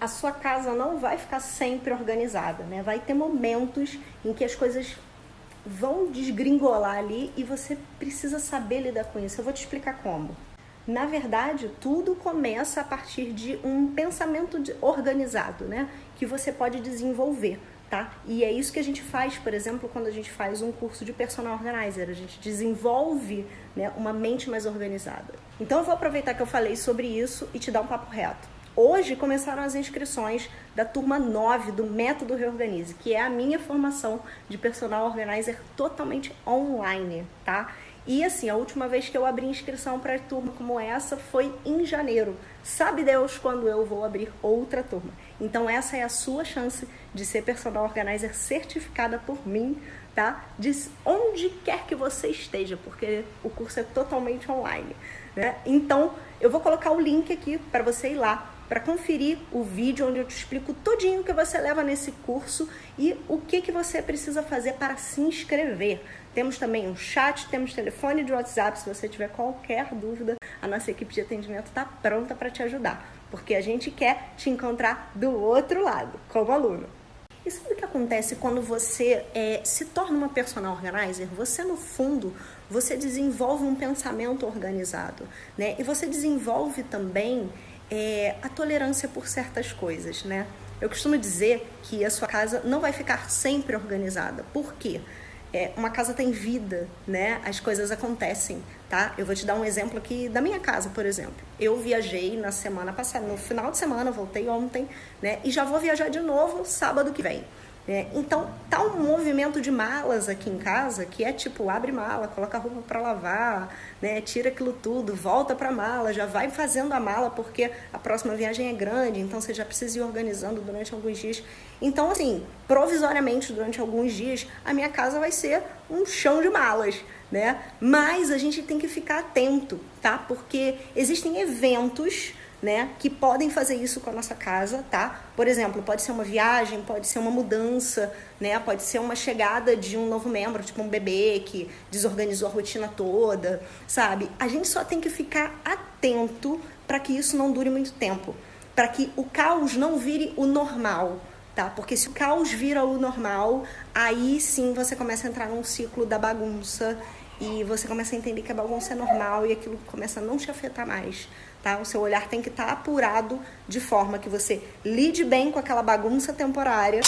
A sua casa não vai ficar sempre organizada, né? Vai ter momentos em que as coisas vão desgringolar ali e você precisa saber lidar com isso. Eu vou te explicar como. Na verdade, tudo começa a partir de um pensamento organizado, né? Que você pode desenvolver, tá? E é isso que a gente faz, por exemplo, quando a gente faz um curso de personal organizer. A gente desenvolve né, uma mente mais organizada. Então, eu vou aproveitar que eu falei sobre isso e te dar um papo reto. Hoje começaram as inscrições da turma 9 do Método Reorganize, que é a minha formação de personal organizer totalmente online, tá? E assim, a última vez que eu abri inscrição para turma como essa foi em janeiro. Sabe Deus quando eu vou abrir outra turma. Então essa é a sua chance de ser personal organizer certificada por mim, tá? De onde quer que você esteja, porque o curso é totalmente online, né? Então, eu vou colocar o link aqui para você ir lá para conferir o vídeo onde eu te explico tudinho que você leva nesse curso e o que, que você precisa fazer para se inscrever. Temos também um chat, temos telefone de WhatsApp, se você tiver qualquer dúvida, a nossa equipe de atendimento está pronta para te ajudar, porque a gente quer te encontrar do outro lado, como aluno. E sabe o que acontece quando você é, se torna uma personal organizer? Você, no fundo, você desenvolve um pensamento organizado, né? E você desenvolve também é, a tolerância por certas coisas, né? Eu costumo dizer que a sua casa não vai ficar sempre organizada. Por quê? É, uma casa tem vida, né? As coisas acontecem, tá? Eu vou te dar um exemplo aqui da minha casa, por exemplo. Eu viajei na semana passada, no final de semana, voltei ontem, né? E já vou viajar de novo sábado que vem. É, então, tá um movimento de malas aqui em casa que é tipo, abre mala, coloca a roupa para lavar, né, tira aquilo tudo, volta para mala, já vai fazendo a mala porque a próxima viagem é grande, então você já precisa ir organizando durante alguns dias. Então, assim, provisoriamente durante alguns dias, a minha casa vai ser um chão de malas, né? Mas a gente tem que ficar atento, tá? Porque existem eventos né, que podem fazer isso com a nossa casa, tá? Por exemplo, pode ser uma viagem, pode ser uma mudança, né? Pode ser uma chegada de um novo membro, tipo um bebê que desorganizou a rotina toda, sabe? A gente só tem que ficar atento para que isso não dure muito tempo, para que o caos não vire o normal, tá? Porque se o caos vira o normal, aí sim você começa a entrar num ciclo da bagunça e você começa a entender que a bagunça é normal e aquilo começa a não te afetar mais tá? O seu olhar tem que estar tá apurado de forma que você lide bem com aquela bagunça temporária.